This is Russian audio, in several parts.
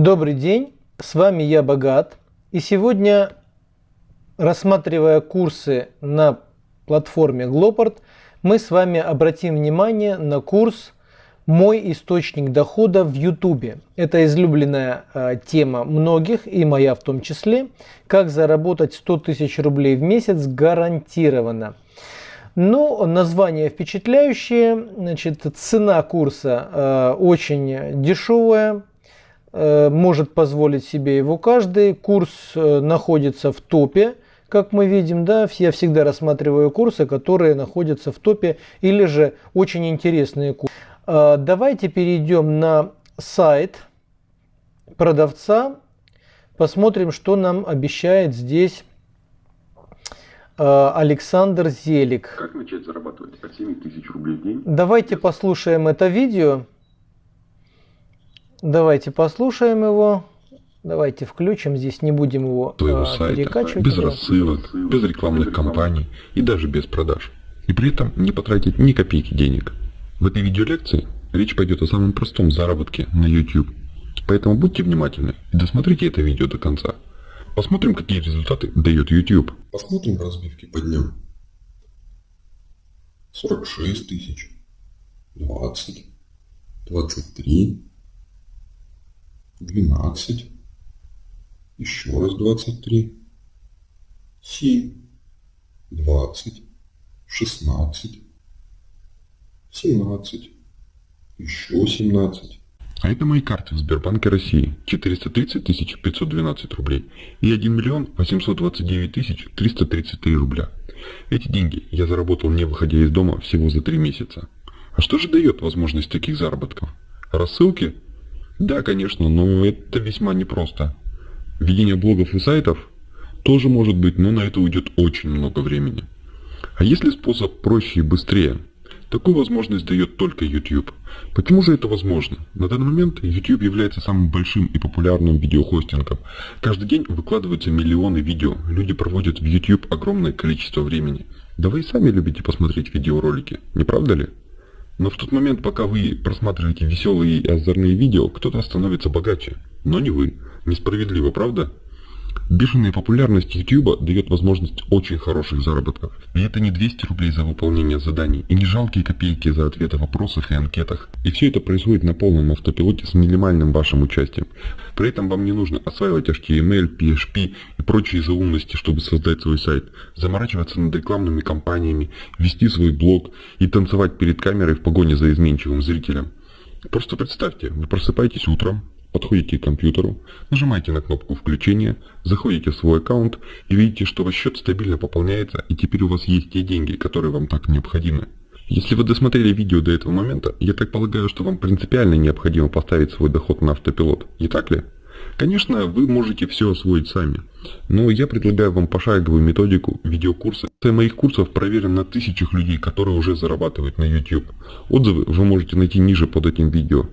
Добрый день, с вами я Богат. И сегодня, рассматривая курсы на платформе Gloport, мы с вами обратим внимание на курс «Мой источник дохода в YouTube». Это излюбленная э, тема многих, и моя в том числе. Как заработать 100 тысяч рублей в месяц гарантированно. Ну, название впечатляющее. Значит, цена курса э, очень дешевая, может позволить себе его каждый. Курс э, находится в топе, как мы видим, да, я всегда рассматриваю курсы, которые находятся в топе или же очень интересные курсы. Э, давайте перейдем на сайт продавца, посмотрим, что нам обещает здесь э, Александр Зелик. Как начать зарабатывать от 7 тысяч рублей в день? Давайте послушаем это видео. Давайте послушаем его. Давайте включим, здесь не будем его своего а, сайта, перекачивать. без рассылок, без рекламных кампаний и даже без продаж. И при этом не потратить ни копейки денег. В этой видеолекции речь пойдет о самом простом заработке на YouTube. Поэтому будьте внимательны и досмотрите это видео до конца. Посмотрим, какие результаты дает YouTube. Посмотрим разбивки по дням. 46 тысяч, 20, 23, 12, еще раз 23, 7, 20, 16, 17, еще 17. А это мои карты в Сбербанке России. 430 тысяч 512 рублей и 1 миллион 829 тысяч 333 рубля. Эти деньги я заработал не выходя из дома всего за 3 месяца. А что же дает возможность таких заработков? Рассылки? Да, конечно, но это весьма непросто. Ведение блогов и сайтов тоже может быть, но на это уйдет очень много времени. А если способ проще и быстрее? Такую возможность дает только YouTube. Почему же это возможно? На данный момент YouTube является самым большим и популярным видеохостингом. Каждый день выкладываются миллионы видео. Люди проводят в YouTube огромное количество времени. Да вы и сами любите посмотреть видеоролики, не правда ли? Но в тот момент, пока вы просматриваете веселые и озорные видео, кто-то становится богаче. Но не вы. Несправедливо, правда? Бешеная популярность YouTube дает возможность очень хороших заработков. И это не 200 рублей за выполнение заданий, и не жалкие копейки за ответы в вопросах и анкетах. И все это происходит на полном автопилоте с минимальным вашим участием. При этом вам не нужно осваивать HTML, PHP и прочие заумности, чтобы создать свой сайт, заморачиваться над рекламными кампаниями, вести свой блог и танцевать перед камерой в погоне за изменчивым зрителем. Просто представьте, вы просыпаетесь утром, Подходите к компьютеру, нажимаете на кнопку включения, заходите в свой аккаунт и видите, что ваш счет стабильно пополняется и теперь у вас есть те деньги, которые вам так необходимы. Если вы досмотрели видео до этого момента, я так полагаю, что вам принципиально необходимо поставить свой доход на автопилот, не так ли? Конечно, вы можете все освоить сами, но я предлагаю вам пошаговую методику видеокурса. Цена моих курсов проверен на тысячах людей, которые уже зарабатывают на YouTube. Отзывы вы можете найти ниже под этим видео.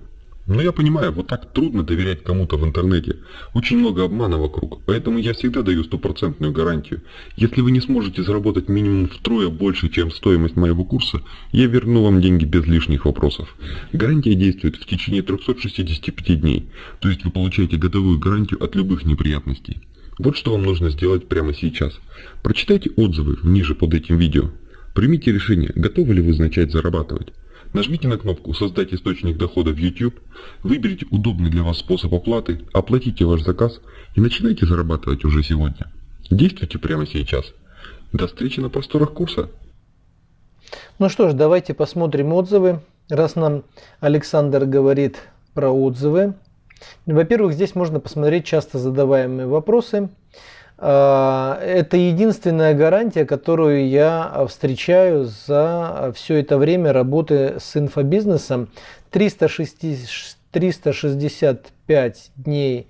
Но я понимаю, вот так трудно доверять кому-то в интернете. Очень много обмана вокруг, поэтому я всегда даю стопроцентную гарантию. Если вы не сможете заработать минимум втрое больше, чем стоимость моего курса, я верну вам деньги без лишних вопросов. Гарантия действует в течение 365 дней, то есть вы получаете годовую гарантию от любых неприятностей. Вот что вам нужно сделать прямо сейчас. Прочитайте отзывы ниже под этим видео. Примите решение, готовы ли вы начать зарабатывать. Нажмите на кнопку «Создать источник дохода в YouTube», выберите удобный для вас способ оплаты, оплатите ваш заказ и начинайте зарабатывать уже сегодня. Действуйте прямо сейчас. До встречи на просторах курса. Ну что ж, давайте посмотрим отзывы. Раз нам Александр говорит про отзывы. Во-первых, здесь можно посмотреть часто задаваемые вопросы. А, это единственная гарантия, которую я встречаю за все это время работы с инфобизнесом. 360, 365 дней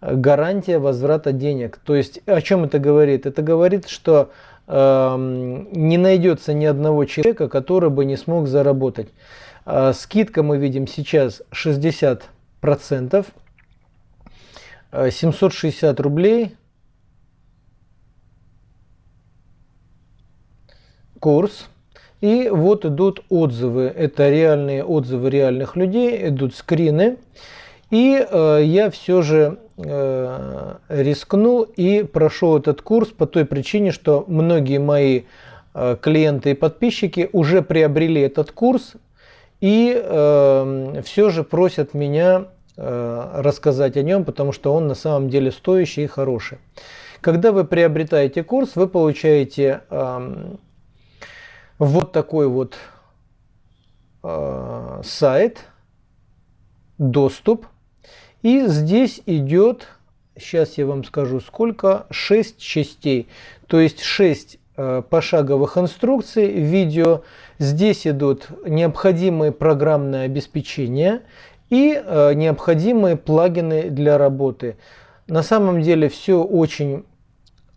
гарантия возврата денег. То есть о чем это говорит? Это говорит, что э, не найдется ни одного человека, который бы не смог заработать. Э, скидка мы видим сейчас 60%, 760 рублей курс. И вот идут отзывы. Это реальные отзывы реальных людей, идут скрины. И э, я все же э, рискнул и прошел этот курс по той причине, что многие мои э, клиенты и подписчики уже приобрели этот курс и э, все же просят меня э, рассказать о нем, потому что он на самом деле стоящий и хороший. Когда вы приобретаете курс, вы получаете э, вот такой вот э, сайт, доступ. И здесь идет, сейчас я вам скажу сколько, 6 частей. То есть 6 э, пошаговых инструкций, видео. Здесь идут необходимые программные обеспечения и э, необходимые плагины для работы. На самом деле все очень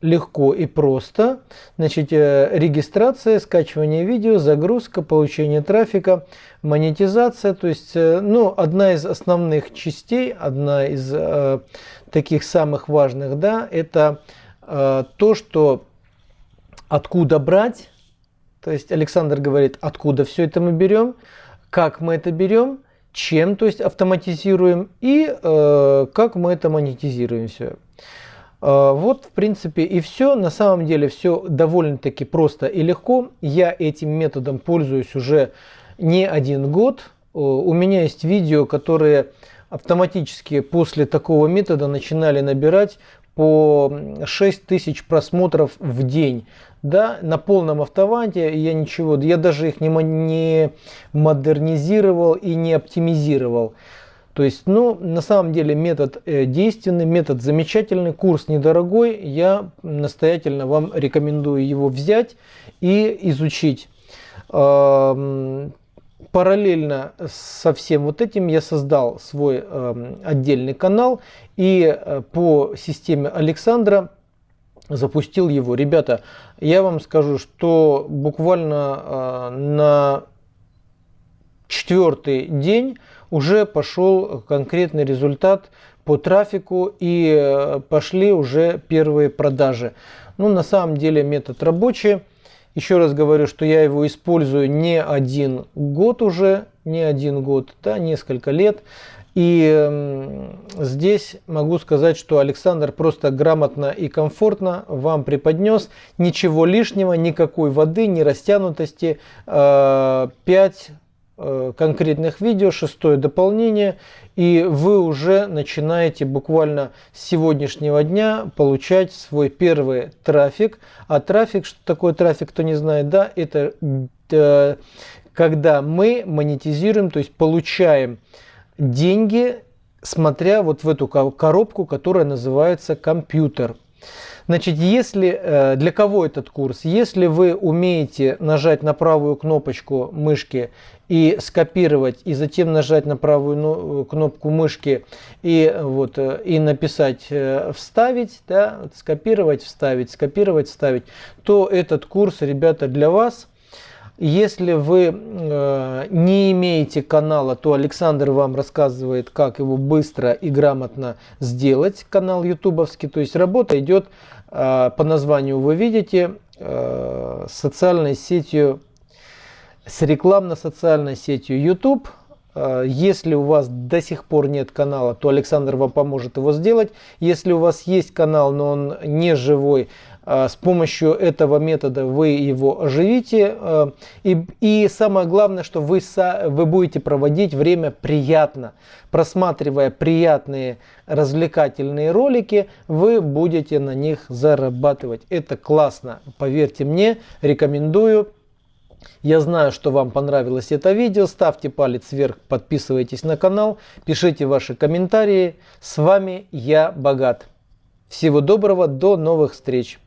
легко и просто. Значит, э, регистрация, скачивание видео, загрузка, получение трафика, монетизация. То есть, э, ну, одна из основных частей, одна из э, таких самых важных, да, это э, то, что откуда брать. То есть Александр говорит, откуда все это мы берем, как мы это берем, чем, то есть автоматизируем и э, как мы это монетизируем все. А, вот, в принципе, и все. На самом деле все довольно-таки просто и легко. Я этим методом пользуюсь уже не один год. У меня есть видео, которые автоматически после такого метода начинали набирать по 6 тысяч просмотров в день. Да, на полном автомате я ничего, я даже их не модернизировал и не оптимизировал. То есть, ну, на самом деле метод э, действенный, метод замечательный, курс недорогой. Я настоятельно вам рекомендую его взять и изучить. Параллельно со всем вот этим я создал свой эм, отдельный канал и э, по системе Александра запустил его. Ребята, я вам скажу, что буквально э, на четвертый день уже пошел конкретный результат по трафику и э, пошли уже первые продажи. Ну, на самом деле метод рабочий. Еще раз говорю, что я его использую не один год уже, не один год, да, несколько лет. И э, здесь могу сказать, что Александр просто грамотно и комфортно вам преподнес. Ничего лишнего, никакой воды, ни растянутости. Э, 5 Э, конкретных видео, шестое дополнение, и вы уже начинаете буквально с сегодняшнего дня получать свой первый трафик. А трафик, что такое трафик, кто не знает, да, это э, когда мы монетизируем, то есть получаем деньги, смотря вот в эту коробку, которая называется компьютер. Значит, если э, для кого этот курс? Если вы умеете нажать на правую кнопочку мышки и скопировать, и затем нажать на правую ну, кнопку мышки и, вот, э, и написать э, «вставить», да, скопировать, вставить, скопировать, вставить, то этот курс, ребята, для вас – если вы э, не имеете канала, то Александр вам рассказывает, как его быстро и грамотно сделать, канал ютубовский. То есть работа идет э, по названию вы видите, э, социальной сетью, с рекламно-социальной сетью YouTube. Э, если у вас до сих пор нет канала, то Александр вам поможет его сделать. Если у вас есть канал, но он не живой, с помощью этого метода вы его оживите. А, и, и самое главное, что вы, вы будете проводить время приятно. Просматривая приятные развлекательные ролики, вы будете на них зарабатывать. Это классно, поверьте мне, рекомендую. Я знаю, что вам понравилось это видео. Ставьте палец вверх, подписывайтесь на канал, пишите ваши комментарии. С вами я, Богат. Всего доброго, до новых встреч!